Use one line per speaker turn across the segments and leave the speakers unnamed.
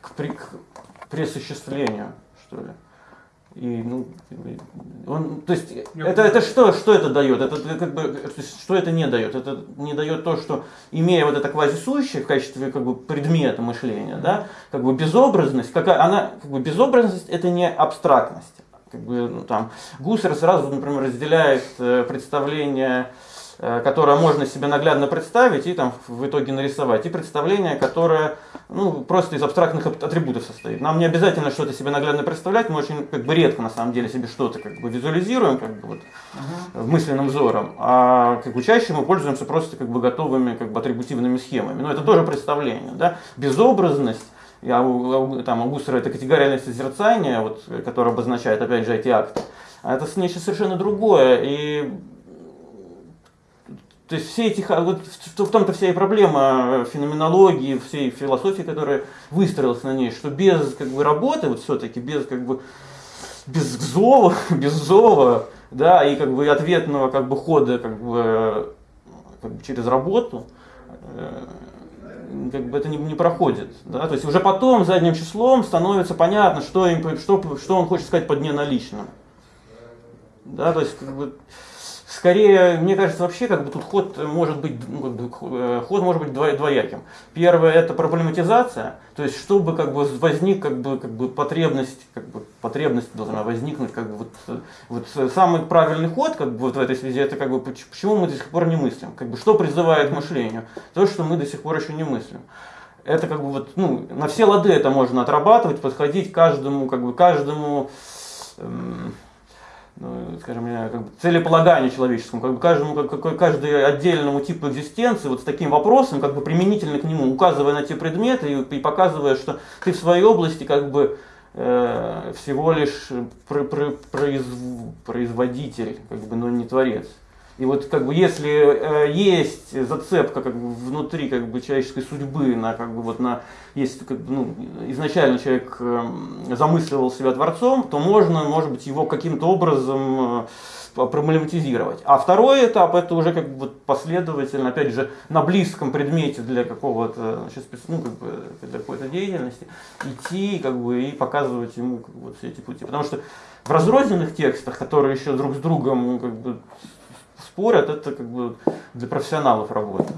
к, при, к пресуществлению, что ли. И, ну, он, то есть, это, это что, что это дает? Это, как бы, что это не дает? Это не дает то, что, имея вот это квазисущее в качестве как бы, предмета мышления, да, как бы безобразность, какая, она, как бы, безобразность это не абстрактность. Как бы, ну, там, Гуссер сразу, например, разделяет э, представление Э, которое можно себе наглядно представить и там в итоге нарисовать, и представление, которое ну, просто из абстрактных атрибутов состоит. Нам не обязательно что-то себе наглядно представлять, мы очень как бы редко на самом деле себе что-то как бы визуализируем как бы, вот, uh-huh. мысленным взором, а как бы чаще мы пользуемся просто как бы готовыми как бы атрибутивными схемами. Но это тоже представление. Да? Безобразность я, там, у Гуссера это категориальное созерцание, вот, которое обозначает, опять же, эти акты. А это нечто совершенно другое. И то есть все эти, вот в том-то вся и проблема феноменологии, всей философии, которая выстроилась на ней, что без как бы, работы, вот все-таки без как бы без зова, без зова, да, и как бы ответного как бы хода как бы, как бы через работу, э, как бы это не, не проходит. Да? То есть уже потом задним числом становится понятно, что, им, что, что он хочет сказать под неналичным. Да, то есть как бы, Скорее, мне кажется, вообще как бы тут ход может быть, ну, э, ход может быть двояким. Первое это проблематизация, то есть чтобы как бы возник как бы, как бы потребность, как бы потребность должна возникнуть, как бы вот, вот самый правильный ход как бы вот в этой связи это как бы почему мы до сих пор не мыслим, как бы что призывает к мышлению, то что мы до сих пор еще не мыслим. Это как бы вот, ну, на все лады это можно отрабатывать, подходить каждому, как бы каждому, эм, ну, скажем, как бы целеполаганию человеческому, как бы каждому, как, каждый отдельному типу экзистенции вот с таким вопросом, как бы применительно к нему, указывая на те предметы и, и показывая, что ты в своей области как бы э, всего лишь про, про, произв, производитель, как бы, но не творец. И вот как бы если э, есть зацепка как бы внутри как бы человеческой судьбы на как бы вот на если как бы, ну, изначально человек э, замысливал себя творцом, то можно, может быть, его каким-то образом э, проблематизировать. А второй этап это уже как бы последовательно, опять же, на близком предмете для какого-то, ну, как бы, для какой-то деятельности идти как бы, и показывать ему как бы, все эти пути. Потому что в разрозненных текстах, которые еще друг с другом как бы, спорят, это как бы для профессионалов работа.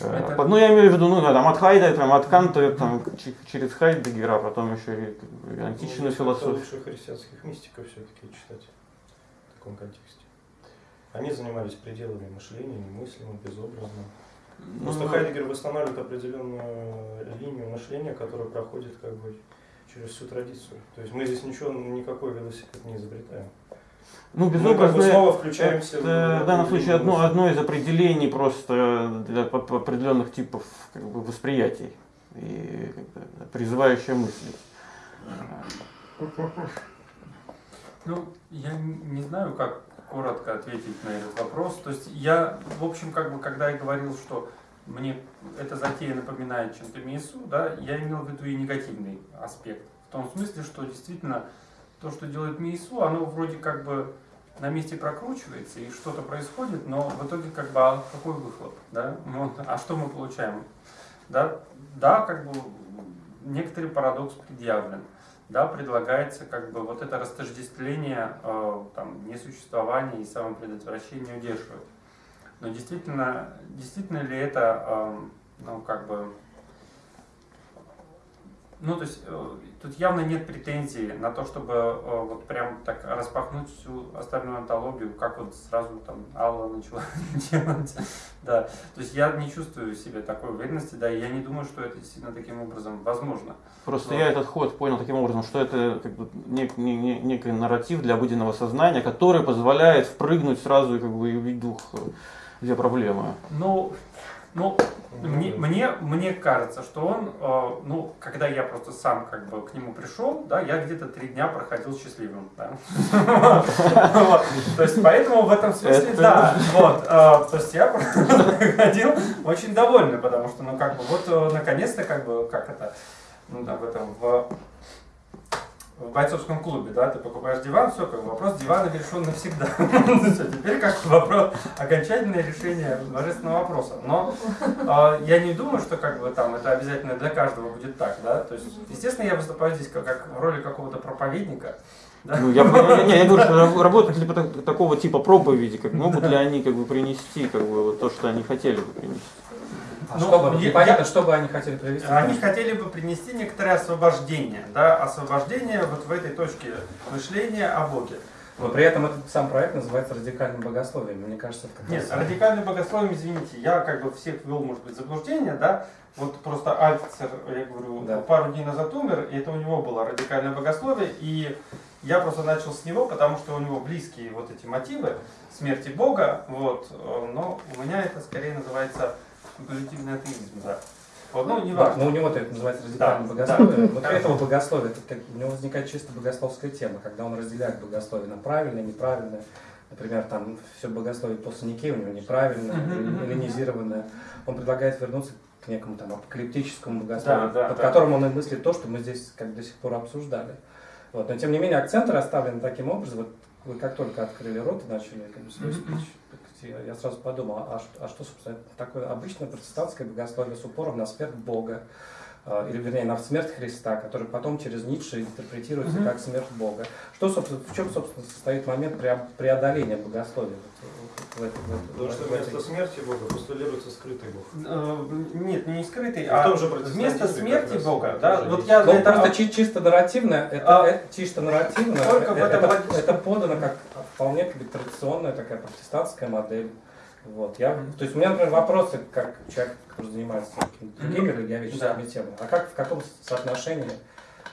Э, это... Ну, я имею в виду, ну, там, от Хайда, там, от Канта, там, через Хайдегера, а потом еще и, и античную ну, философию.
лучше христианских мистиков все-таки читать в таком контексте. Они занимались пределами мышления, немыслимым, безобразным. Ну, Просто ну, Хайдегер восстанавливает определенную линию мышления, которая проходит как бы через всю традицию. То есть мы здесь ничего, никакой велосипед не изобретаем.
Ну, безобразное, Мы снова включаемся это, в, в данном случае одно, одно из определений просто для определенных типов как бы, восприятий и призывающее мысли.
Ну, я не знаю, как коротко ответить на этот вопрос. То есть я, в общем, как бы, когда я говорил, что мне эта затея напоминает чем-то МИСУ, да, я имел в виду и негативный аспект. В том смысле, что действительно то, что делает МИИСУ, оно вроде как бы на месте прокручивается и что-то происходит, но в итоге как бы а какой выхлоп, да? Ну, а что мы получаем? Да, да, как бы некоторый парадокс предъявлен, да, предлагается как бы вот это растождествление э, там, несуществования и самопредотвращения удерживать. Но действительно, действительно ли это, э, ну, как бы, ну, то есть э, тут явно нет претензий на то, чтобы э, вот прям так распахнуть всю остальную антологию, как вот сразу там Алла начала делать. Да, то есть я не чувствую себе такой уверенности, да, и я не думаю, что это действительно таким образом возможно.
Просто Но... я этот ход понял таким образом, что это как бы нек, не, не, некий нарратив для обыденного сознания, который позволяет впрыгнуть сразу и как бы увидеть дух, э, где проблема.
Ну, ну, мне, мне, мне кажется, что он, э, ну, когда я просто сам как бы к нему пришел, да, я где-то три дня проходил счастливым, да. То есть, поэтому в этом смысле, да, вот, э, то есть я проходил очень довольный, потому что, ну, как бы, вот, э, наконец-то, как бы, как это, ну, да, в этом, в в бойцовском клубе, да, ты покупаешь диван, все, как вопрос дивана решен навсегда. Теперь как вопрос, окончательное решение божественного вопроса. Но э, я не думаю, что как бы там это обязательно для каждого будет так, да. То есть, естественно, я выступаю здесь как, в роли какого-то проповедника.
Да? Ну, я, не, я говорю, что работают ли такого типа проповеди, как могут ли они как бы принести как бы, вот то, что они хотели бы принести.
А ну, чтобы, я, понятно, что бы они хотели привести?
Они хотели бы принести некоторое освобождение, да, освобождение вот в этой точке мышления о Боге.
Но при этом этот сам проект называется радикальным богословием. Мне кажется, это
Нет, раз... радикальным богословием, извините, я как бы всех ввел, может быть, заблуждение, да. Вот просто Альцер, я говорю, да. пару дней назад умер, и это у него было радикальное богословие, и я просто начал с него, потому что у него близкие вот эти мотивы смерти Бога, вот, но у меня это скорее называется спекулятивный атеизм, да. Вот, ну, не важно.
Но у него это называется радикальное да, богословие. Да. Вот этого богословия, это как, у него возникает чисто богословская тема, когда он разделяет богословие на правильное, неправильное. Например, там все богословие после Никея у него неправильное, эллинизированное. Он предлагает вернуться к некому там апокалиптическому богословию, да, да, под да. которым он и мыслит то, что мы здесь как до сих пор обсуждали. Вот. Но тем не менее акценты расставлены таким образом. Вот вы как только открыли рот и начали как бы, свой спич, я сразу подумал, а что, а что, собственно, такое обычное протестантское богословие с упором на смерть Бога, э, или, вернее, на смерть Христа, который потом через Ницше интерпретируется mm-hmm. как смерть Бога. Что, собственно, в чем, собственно, состоит момент преодоления богословия?
В этой, в этой, Потому что вместо смерти Бога постулируется скрытый Бог.
Э, нет, не скрытый, а вместо смерти Бога.
Да, вот я ну, это просто а... чисто нарративно, это, а... это чисто нарративно, это, это, это подано как вполне как бы, традиционная такая протестантская модель. Вот, я, то есть у меня, например, вопросы, как человек, который занимается другими религиоведческими да. темами, а как, в каком соотношении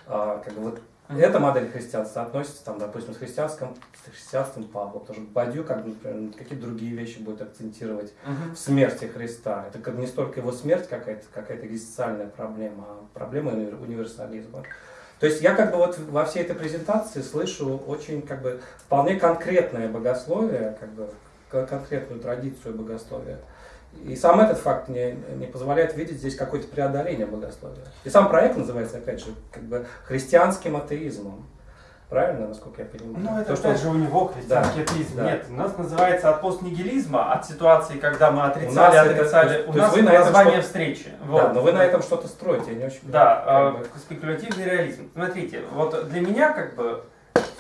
а, как бы, вот Mm-hmm. Эта модель христианства относится, там, допустим, с христианским, с христианством Павла. Потому что Бадью, как, например, какие-то другие вещи будет акцентировать mm-hmm. в смерти Христа. Это как не столько его смерть какая-то, какая-то экзистенциальная проблема, а проблема универсализма. То есть я как бы вот во всей этой презентации слышу очень как бы вполне конкретное богословие, как бы конкретную традицию богословия. И сам этот факт не, не позволяет видеть здесь какое-то преодоление богословия. И сам проект называется, опять же, как бы христианским атеизмом. Правильно, насколько я понимаю?
Ну, это То, что... же у него христианский да. Нет, у нас называется от постнигилизма, от ситуации, когда мы отрицали, отрицали. Это, у нас это название встречи.
Вот. Да, но вы на этом что-то строите, я не очень
Да, как бы... спекулятивный реализм. Смотрите, вот для меня как бы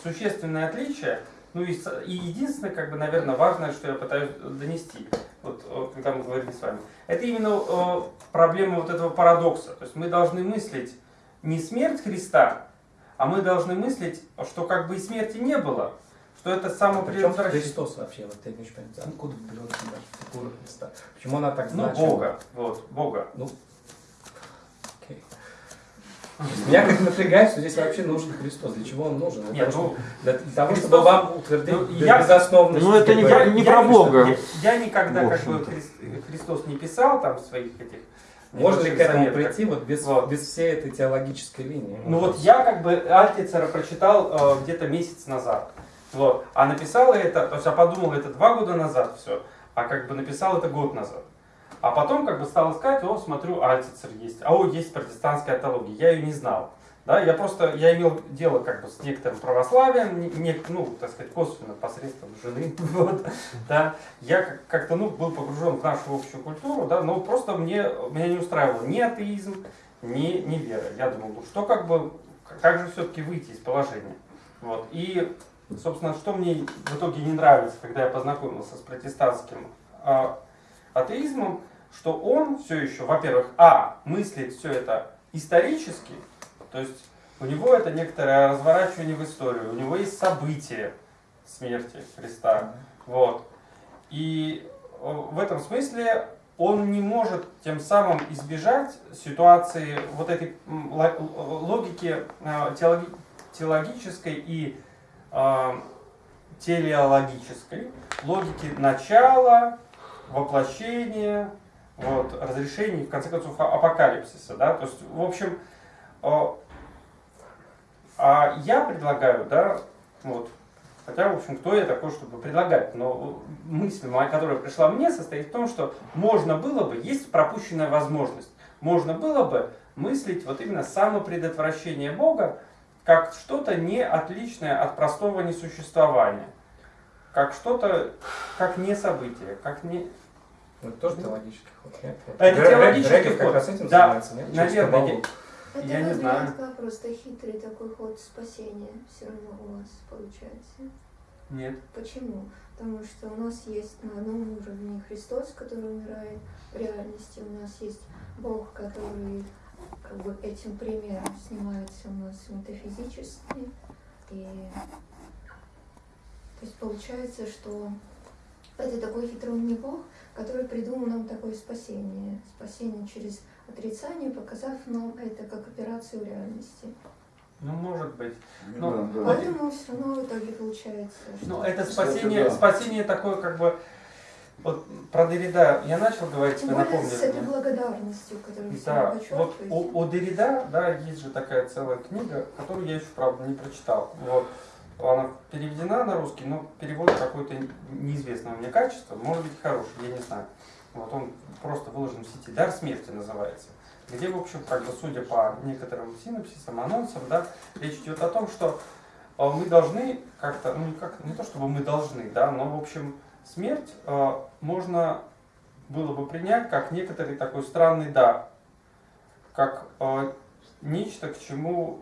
существенное отличие, ну и, и единственное, как бы, наверное, важное, что я пытаюсь донести, вот когда мы говорили с вами, это именно э, проблема вот этого парадокса. То есть мы должны мыслить не смерть Христа, а мы должны мыслить, что как бы и смерти не было, что это самопредотвращение.
Христос вообще, вот я не очень понимаю, откуда берется фигура Христа? Почему она так
Ну,
значима?
Бога, вот, Бога.
Ну, окей. Меня как напрягает, что здесь вообще нужен Христос. Для чего он нужен? Нет, ну, для, для того, Христос, чтобы вам утвердить ну, я, безосновность.
Ну, это не, я, не про Бога.
Я, я никогда как бы Христос не писал там своих этих
можно ли к этому прийти вот без, вот. без всей этой теологической линии?
Ну вот я как бы Альтицера прочитал э, где-то месяц назад. Вот. А написал это, то есть я подумал это два года назад все, а как бы написал это год назад. А потом как бы стал искать, о, смотрю, Альтицер есть, а о, есть протестантская теология, я ее не знал. Да, я просто, я имел дело как бы с некоторым православием, не, ну, так сказать, косвенно, посредством жены, вот, да. Я как-то, ну, был погружен в нашу общую культуру, да, но просто мне, меня не устраивал ни атеизм, ни, ни вера. Я думал, ну, что как бы, как же все-таки выйти из положения. Вот, и, собственно, что мне в итоге не нравится, когда я познакомился с протестантским а, атеизмом, что он все еще, во-первых, а, мыслит все это исторически, то есть у него это некоторое разворачивание в историю, у него есть события смерти Христа. Вот. И э, в этом смысле он не может тем самым избежать ситуации вот этой логики э, теологической и э, телеологической, логики начала, воплощения, вот, разрешения, в конце концов, апокалипсиса. Да? То есть, в общем, а я предлагаю, да, вот, хотя, в общем, кто я такой, чтобы предлагать, но мысль, которая пришла мне, состоит в том, что можно было бы, есть пропущенная возможность, можно было бы мыслить вот именно самопредотвращение Бога как что-то не отличное от простого несуществования. Как что-то, как не событие, как не...
Ну, это тоже теологический ход, нет?
Это теологический ход. да, наверное,
Это
Я не знаю.
просто хитрый такой ход спасения все равно у вас получается.
Нет.
Почему? Потому что у нас есть на одном уровне Христос, который умирает в реальности, у нас есть Бог, который как бы этим примером снимается у нас метафизически. И то есть получается, что это такой хитроумный Бог, который придумал нам такое спасение. Спасение через отрицание, показав нам это как операцию в реальности.
Ну, может быть. Ну,
Да, да.
Поэтому все равно в итоге получается.
Ну, это спасение,
да.
спасение такое, как бы, вот про Derrida я начал говорить,
Тем
вы
более
напомнили
с этой благодарностью, которую
Да, вот у, у Derrida, да, есть же такая целая книга, которую я еще, правда, не прочитал. Вот. Она переведена на русский, но перевод какое-то неизвестного мне качества, может быть хороший, я не знаю. Вот он просто выложен в сети. «Дар смерти» называется. Где, в общем, как бы, судя по некоторым синапсисам, анонсам, да, речь идет о том, что э, мы должны как-то, ну, как, не то чтобы мы должны, да, но, в общем, смерть э, можно было бы принять как некоторый такой странный дар, как э, нечто, к чему,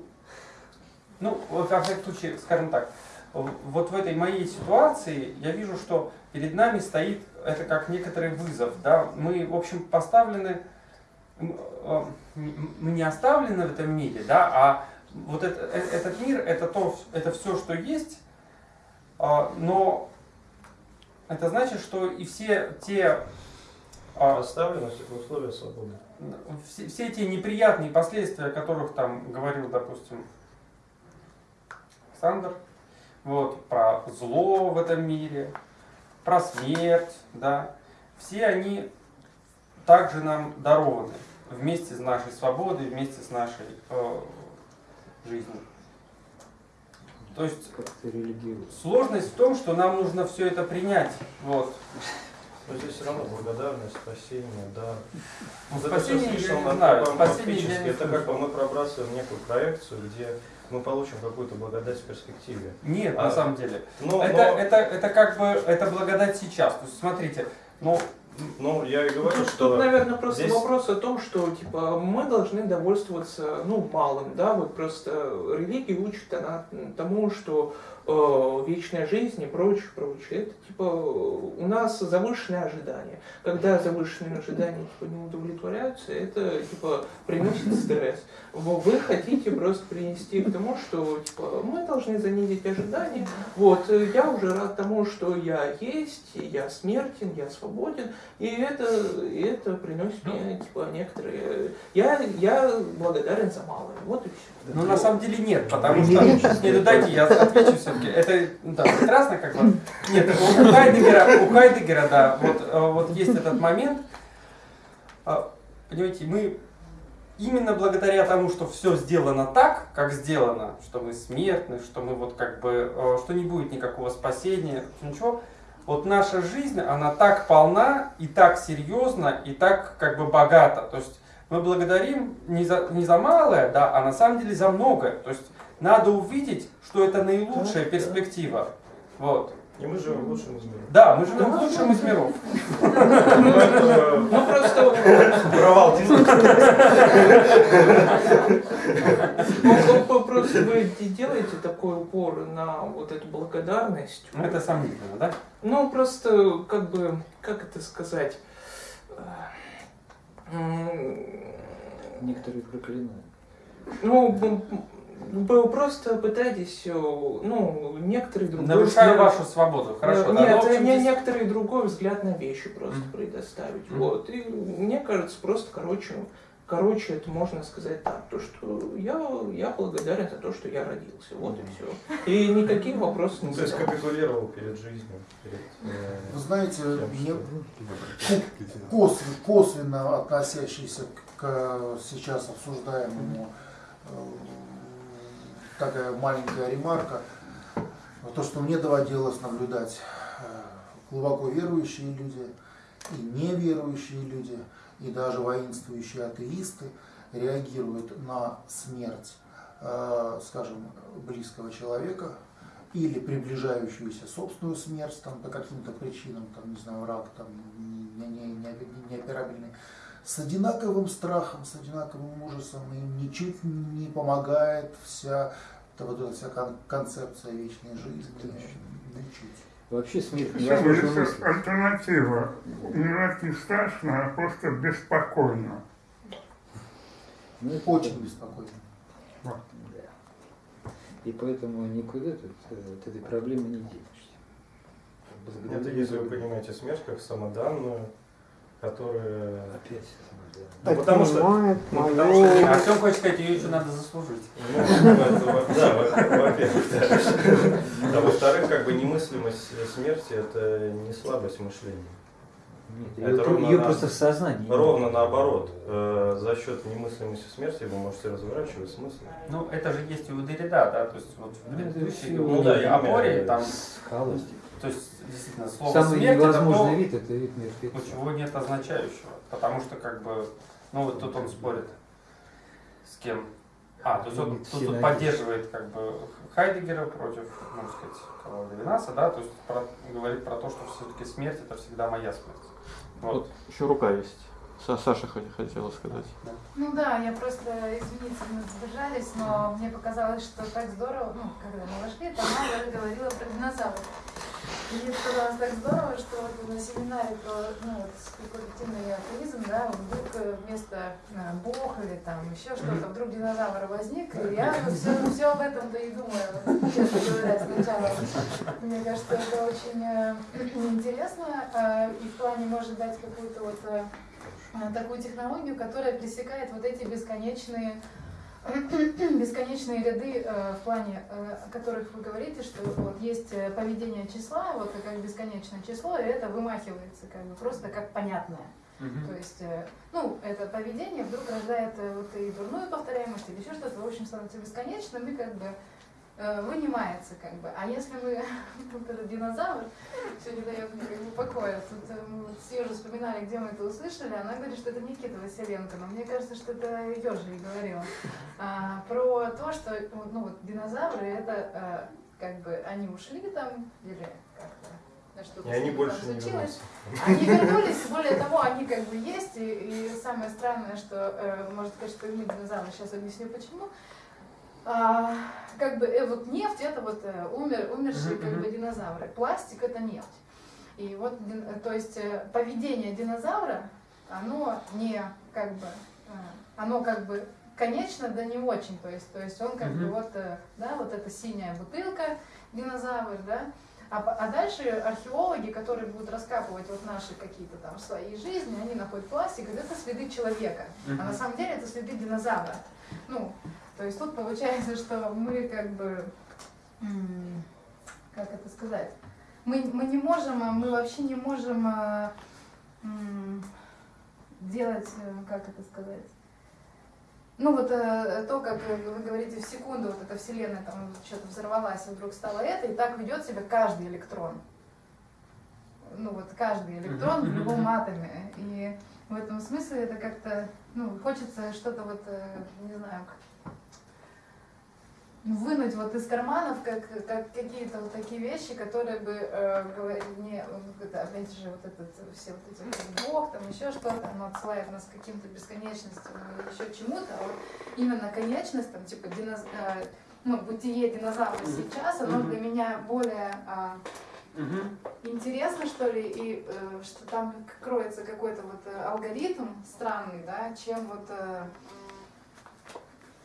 ну, во всяком случае, скажем так, вот в этой моей ситуации я вижу, что перед нами стоит это как некоторый вызов, да, мы, в общем, поставлены, э, мы не оставлены в этом мире, да, а вот это- э- этот мир, это то, это все, что есть, а, но это значит, что и все те а,
Оставленность это условия свободы.
все, все эти неприятные последствия, о которых там говорил, допустим, Александр, вот, про зло в этом мире, про смерть, да, все они также нам дарованы вместе с нашей свободой, вместе с нашей э, жизнью. То есть сложность в том, что нам нужно все это принять. Вот.
Но здесь все равно благодарность, спасение, да.
Ну,
Вот это
спасение, я
слишком
не знаю, спасение я не
Это как бы мы пробрасываем некую проекцию, где мы получим какую-то благодать в перспективе.
Нет,
А,
на самом деле.
Но,
это,
но-
это, это как бы, это благодать сейчас. То есть, смотрите, ну,
ну, я и говорю,
Тут,
что...
тут, наверное, просто
здесь-
вопрос о том, что типа мы должны довольствоваться ну, малым, да, вот просто религия учит она тому, что э, вечная жизнь и прочее, прочее. Это типа у нас завышенные ожидания. Когда завышенные ожидания типа, не удовлетворяются, это типа приносит стресс. Вы вы хотите просто принести к тому, что типа мы должны занизить ожидания. Вот, э, я уже рад тому, что я есть, я смертен, я свободен, и это, и это приносит мне типа некоторые. Я, я благодарен за малое. Вот и все.
ну на самом деле нет, потому что... Ну дайте я отвечу все-таки. Это ну, да, прекрасно как бы. Нет, у Хайдегера, у Хайдегера, да, вот, э, вот есть этот момент. А, Понимаете, мы именно благодаря тому, что все сделано так, как сделано, что мы смертны, что мы вот как бы, э, что не будет никакого спасения, ничего, вот наша жизнь, она так полна и так серьезна и так как бы богата. То есть мы благодарим не за, не за малое, да, а на самом деле за многое. То есть надо увидеть, что это наилучшая
Да, да.
перспектива. Вот.
И мы живем в лучшем из миров.
Да, мы живем в лучшем из миров.
Ну просто
Провал
ну, просто вы де- делаете такой упор на вот эту благодарность.
Ну, это сомнительно, да?
Ну, просто, как бы, как это сказать?
Некоторые проклинают.
Ну, вы просто пытаетесь, э, ну, некоторые другой
Нарушаю
взгляд-
вашу свободу. Хорошо,
Э,
да.
Нет,
Ну, в общем,
не,
здесь-
некоторый другой взгляд на вещи просто
Мгм.
предоставить.
Мгм.
Вот. И мне кажется, просто короче, короче, это можно сказать так, то что я, я благодарен за то, что я родился. Вот и все. И никаких вопросов
Ну,
не
то есть капитулировал перед жизнью. Перед, э,
Вы знаете, мне косвенно, косвенно относящийся к, сейчас обсуждаемому э, такая маленькая ремарка. То, что мне доводилось наблюдать э, глубоко верующие люди и неверующие люди, и даже воинствующие атеисты реагируют на смерть э, скажем, близкого человека или приближающуюся собственную смерть там, по каким-то причинам, там, не знаю, рак, там, неоперабельный, с одинаковым страхом, с одинаковым ужасом, и ничуть не помогает вся это вот эта вся концепция вечной жизни. Ничуть.
Вообще смерть
невозможно Альтернатива. Умирать не страшно, а просто беспокойно.
Ну, очень беспокойно.
Да. И поэтому никуда от, от этой проблемы не денешься.
Это если вы понимаете смерть как самоданную, которая...
Опять
ну, потому что,
ну, потому что Артем хочет сказать, ее еще надо заслужить.
Ну, да, во-первых, да. А во-вторых, как бы немыслимость смерти это не слабость мышления.
Нет, это ее, ее на, просто в сознании.
Ровно наоборот. Э, за счет немыслимости смерти вы можете разворачивать смысл.
Ну, это же есть у Derrida, да, то есть вот в предыдущей
ну, да,
опоре там...
Халости.
То есть, действительно, слово
Самый
смерть
невозможный
это то,
вид это вид мертвеца.
Чего нет означающего. Потому что, как бы, ну вот тут он спорит с кем. А, то есть он тут, тут поддерживает как бы Хайдегера против, можно сказать, кого Левинаса, да, то есть про, говорит про то, что все-таки смерть это всегда моя смерть.
Вот. вот еще рука есть. Саша хотела сказать.
Ну да, я просто, извините, мы задержались, но мне показалось, что так здорово, ну, когда мы вошли, там Мама говорила про динозавров. И мне показалось так здорово, что вот на семинаре про ну, спекулятивный атеизм, да, вдруг э, вместо э, Бог или там еще что-то, вдруг динозавр возник, и я все, все об этом-то и думаю, честно говоря, сначала. Мне кажется, это очень э, интересно, и в плане может дать какую-то вот такую технологию, которая пресекает вот эти бесконечные бесконечные ряды э, в плане, э, о которых вы говорите, что вот есть э, поведение числа, вот как бесконечное число, и это вымахивается как бы просто как понятное. Mm-hmm. То есть, ну, это поведение вдруг рождает вот и дурную повторяемость или еще что-то, в общем, становится бесконечным, и как бы вынимается как бы. А если мы, вот этот динозавр, все не дает мне как бы покоя. Тут э, мы вот с Ежей вспоминали, где мы это услышали, она говорит, что это Никита Василенко, но мне кажется, что это Ежа и говорила. А, про то, что ну, вот, динозавры, это а, как бы они ушли там, или как-то
что-то и они больше не вернулись.
Они вернулись, более того, они как бы есть, и, и самое странное, что, э, может и мы динозавры, сейчас объясню почему, а, как бы э, вот нефть это вот э, умер, умершие как бы динозавры, пластик это нефть. И вот, то есть э, поведение динозавра, оно не как бы, э, оно как бы конечно, да не очень, то есть, то есть он как бы вот, да, вот эта синяя бутылка, динозавр, да, а, а дальше археологи, которые будут раскапывать вот наши какие-то там свои жизни, они находят пластик, это следы человека, а на самом деле это следы динозавра. Ну, то есть тут получается, что мы как бы, как это сказать, мы, мы не можем, мы вообще не можем а, делать, э, как это сказать, ну вот э, то, как вы говорите, в секунду вот эта вселенная там что-то взорвалась, и вдруг стало это, и так ведет себя каждый электрон. Ну вот каждый электрон в любом атоме. И в этом смысле это как-то, ну, хочется что-то вот, э, не знаю, вынуть вот из карманов как, как какие-то вот такие вещи, которые бы э, не, это, опять же, вот этот, все вот эти вот Бог, там еще что-то, оно отсылает нас к каким-то бесконечностям или еще чему-то, а вот именно конечность, там, типа, диноз... э, ну, бытие динозавра сейчас, оно для меня более э, интересно, что ли, и э, что там кроется какой-то вот э, алгоритм странный, да, чем вот... Э,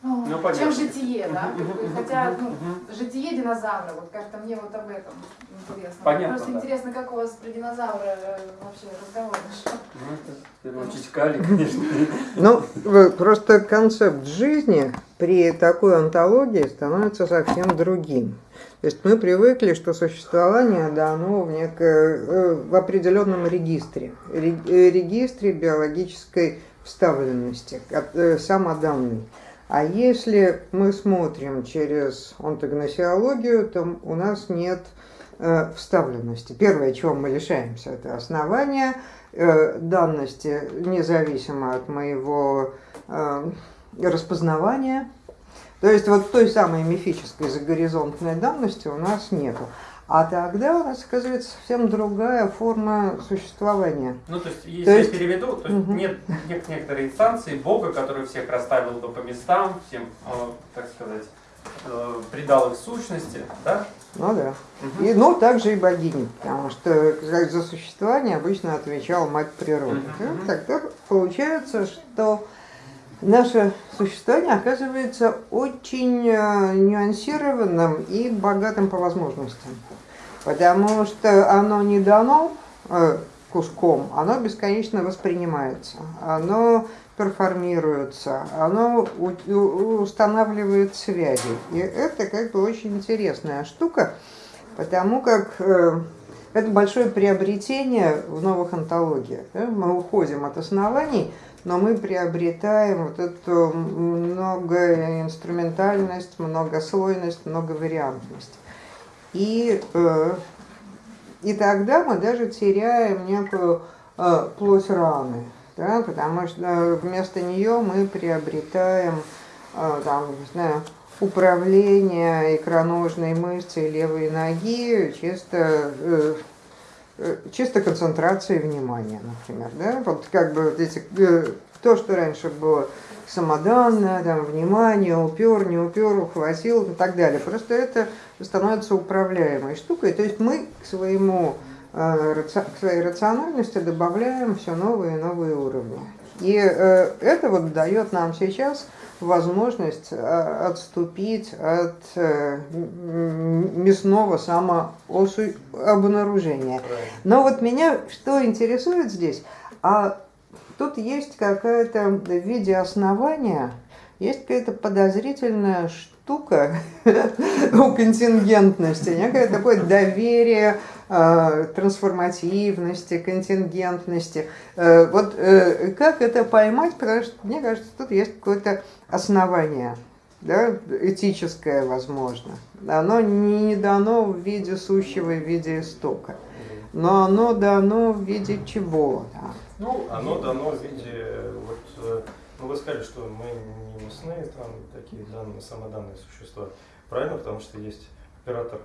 ну, ну чем житие, да? Хотя, ну, житие динозавра, вот как-то мне вот об этом интересно. Понятно, Просто да. интересно, как у вас про динозавра э, вообще разговор шел.
Ну, это, в первую очередь, Кали, конечно.
Ну, просто концепт жизни при такой антологии становится совсем другим. То есть мы привыкли, что существование дано в, неко, э, в определенном регистре, э, регистре биологической вставленности, самоданной. А если мы смотрим через онтогносиологию, то у нас нет э, вставленности. Первое, чего мы лишаемся, это основания э, данности, независимо от моего э, распознавания. То есть вот той самой мифической загоризонтной данности у нас нету. А тогда у нас оказывается совсем другая форма существования.
Ну, то есть, если
То есть-
я переведу, то есть нет, нет некоторой инстанции Бога, который всех расставил бы по местам, всем, э, так сказать, э, придал их сущности, да?
Ну да.
Мгм.
И, ну, также и богини, потому что за существование обычно отвечала мать природы.
Мгм.
Ну, Тогда получается, что наше существование оказывается очень э, нюансированным и богатым по возможностям. Потому что оно не дано э, куском, оно бесконечно воспринимается, оно перформируется, оно устанавливает связи. И это как бы очень интересная штука, потому как э, это большое приобретение в новых антологиях. Мы уходим от оснований, но мы приобретаем вот эту многоинструментальность, многослойность, многовариантность. И, э, и тогда мы даже теряем некую э, плоть раны, да, потому что вместо нее мы приобретаем э, там, не знаю, управление икроножной мышцей левой ноги чисто чисто концентрацией внимания, например, да, вот как бы вот эти, э, то, что раньше было самоданное, там, внимание, упер, не упер, ухватил и так далее. Просто это становится управляемой штукой. То есть мы к своему э, к своей рациональности добавляем все новые и новые уровни. И э, это вот дает нам сейчас возможность э, отступить от э, мясного самообнаружения. Но вот меня что интересует здесь, а тут есть какая-то в виде основания, есть какая-то подозрительная штука у контингентности, некое такое доверие, трансформативности, контингентности. Э, Вот э, как это поймать, потому что мне кажется, тут есть какое-то основание, да, этическое, возможно. Оно не дано в виде сущего в виде истока, но оно дано в виде чего? да.
Ну,
Оно дано в виде, вот, э, ну вы сказали, что мы не мясные, там такие данные, самоданные существа. Правильно, потому что есть оператор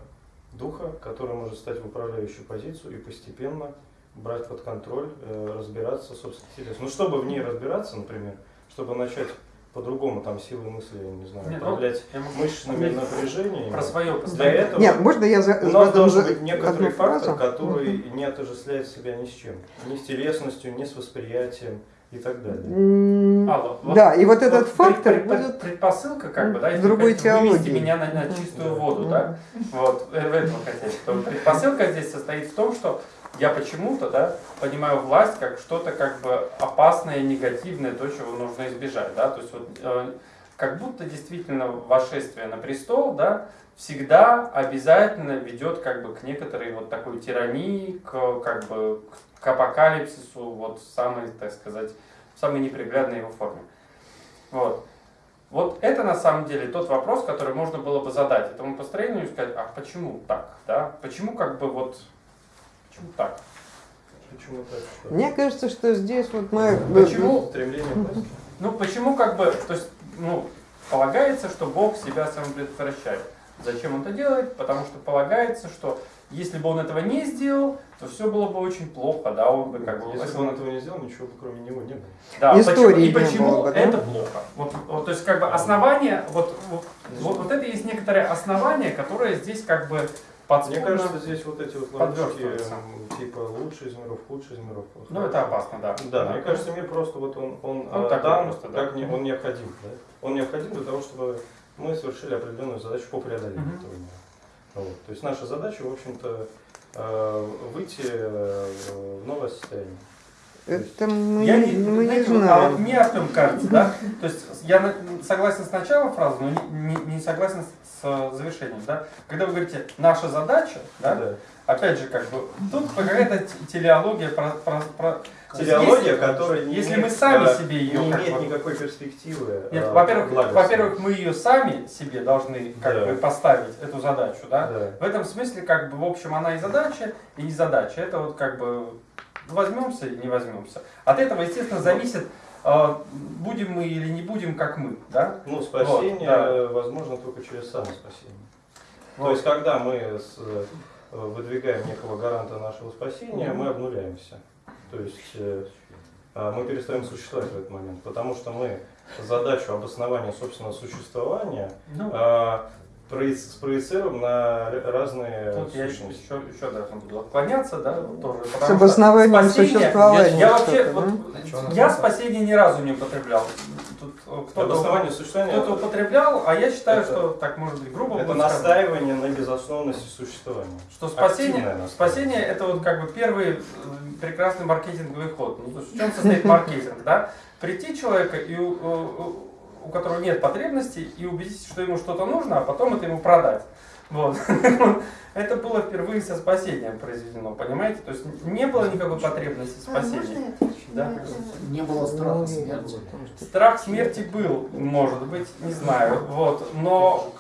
духа, который может стать в управляющую позицию и постепенно брать под контроль, э, разбираться, собственно, интересно. Ну, чтобы в ней разбираться, например, чтобы начать по-другому там силой мысли, не знаю,
Нет, ну,
управлять
я могу
мышечными напряжениями.
про свое
Для этого
Нет, можно я за,
у нас должен
за-
быть некоторый фактор,
фразу?
который не отождествляет себя ни с чем. Ни с телесностью, ни с восприятием и так далее.
Вот-
Да, и вот этот фактор
пред-
будет
предпосылка, как бы, да, если
другой
хотите вывести
теологии.
меня на, на чистую воду, да, вот, э, в этом хотеть. То предпосылка здесь состоит в том, что я почему-то, да, понимаю власть как что-то как бы опасное, негативное, то, чего нужно избежать, да, то есть вот э, как будто действительно вошествие на престол, да, всегда обязательно ведет как бы к некоторой вот такой тирании, к как бы к апокалипсису, вот самой, так сказать, в самой неприглядной его форме. Вот. Вот это на самом деле тот вопрос, который можно было бы задать этому построению и сказать, а почему так, да? Почему как бы вот, почему так?
Почему так? Что?
Мне кажется, что здесь вот мы...
Почему?
Стремление?
Ну почему как бы, то есть, ну, полагается, что Бог себя самопредотвращает. Зачем он это делает? Потому что полагается, что если бы он этого не сделал, то все было бы очень плохо, да, он бы как бы...
Если бы он этого не сделал, ничего бы кроме него не было.
Да,
Истории
почему, и почему
было бы, да?
это плохо? Вот, вот, то есть как бы основание, вот, вот, вот, вот это есть некоторое основание, которое здесь как бы
Мне
подспудно...
кажется, здесь вот эти вот ловушки,
подвертывается.
м, типа лучший из миров, худший из миров.
Ну это опасно, да.
Да, мне кажется, мир просто вот он, он,
Он
э,
такой
дан,
просто, да.
как не, он необходим. Да? Он необходим для того, чтобы мы совершили определенную задачу по преодолению
Мгм.
этого мира. Вот. То есть наша задача, в общем-то, э, выйти э, в новое состояние.
Это мы,
Я
не,
не,
мы не
знаете, вот, а
знаем.
вот мне Артем кажется, да, то есть я согласен с началом фразы, но не, не- не согласен с, с завершением, да. Когда вы говорите «наша задача», да,
Да.
опять же, как бы, тут какая-то телеология про... про, про-
Телеология,
если-
которая не
если мы сами
э,
себе ее
не имеет
бы-
никакой перспективы.
Нет,
э,
во-первых, во-первых, мы ее сами себе должны как
Да.
бы поставить, эту задачу, да.
Да.
В этом смысле, как бы, в общем, она и задача, и не задача. Это вот как бы возьмемся и не возьмемся. От этого, естественно, зависит а, будем мы или не будем, как мы, да?
Ну, спасение
Вот, да.
возможно только через самоспасение.
Вот.
То есть, когда мы с- э, выдвигаем некого гаранта нашего спасения, мы обнуляемся. То есть э, а, мы перестаем существовать в этот момент, потому что мы задачу обоснования собственного существования
Ну,
а, спроецируем на разные
Тут я еще,
сущности.
еще, еще должен буду отклоняться, да, тоже.
С обоснованием существования.
Я вообще, вот,
да?
я спасение ни разу не употреблял. Тут э, кто-то
Обоснование существования
кто-то употреблял, а я считаю,
Это-
что, так может быть грубо
это настаивание на безусловности существования.
что спасение, спасение это вот как бы первый э, прекрасный маркетинговый ход. Ну, то есть в чем состоит маркетинг, да? Прийти человека, и у, которого нет потребностей, и убедить, что ему что-то нужно, а потом это ему продать. Вот. Это было впервые со спасением произведено, понимаете? То есть не было никакой потребности
А,
спасения.
отвечу
Да.
Не было страха смерти.
Страх смерти был, может быть, не знаю. Вот. Но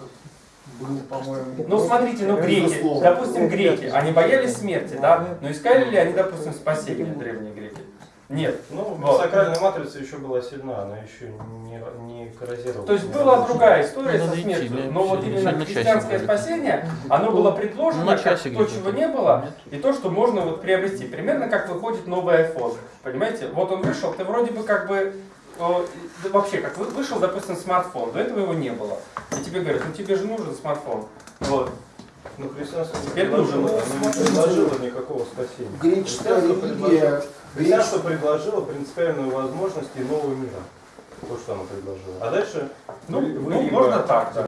Был, по-моему.
Ну, смотрите, ну, греки, допустим, греки, они боялись смерти, да? Но искали ли они, допустим, спасения, древние греки? Нет.
Ну,
Вот.
сакральная матрица еще была сильна, она еще не, не коррозировала.
То есть была другая история со
идти,
смертью,
мне
но вот именно христианское спасение, оно было предложено
На
как то, чего не было, и то, что можно вот приобрести. Примерно как выходит новый iPhone, понимаете? Вот он вышел, ты вроде бы как бы э, да вообще, как вы- вышел, допустим, смартфон, до этого его не было. И тебе говорят, ну тебе же нужен смартфон. Вот.
Ну, христианство не
Теперь
предложило,
нужен.
оно не предложило никакого спасения.
Греческая религия,
Христианство предложило принципиальную возможность иного мира. То, что оно предложило. А дальше
Ну,
вы- вы
ну,
либо-
можно так, да.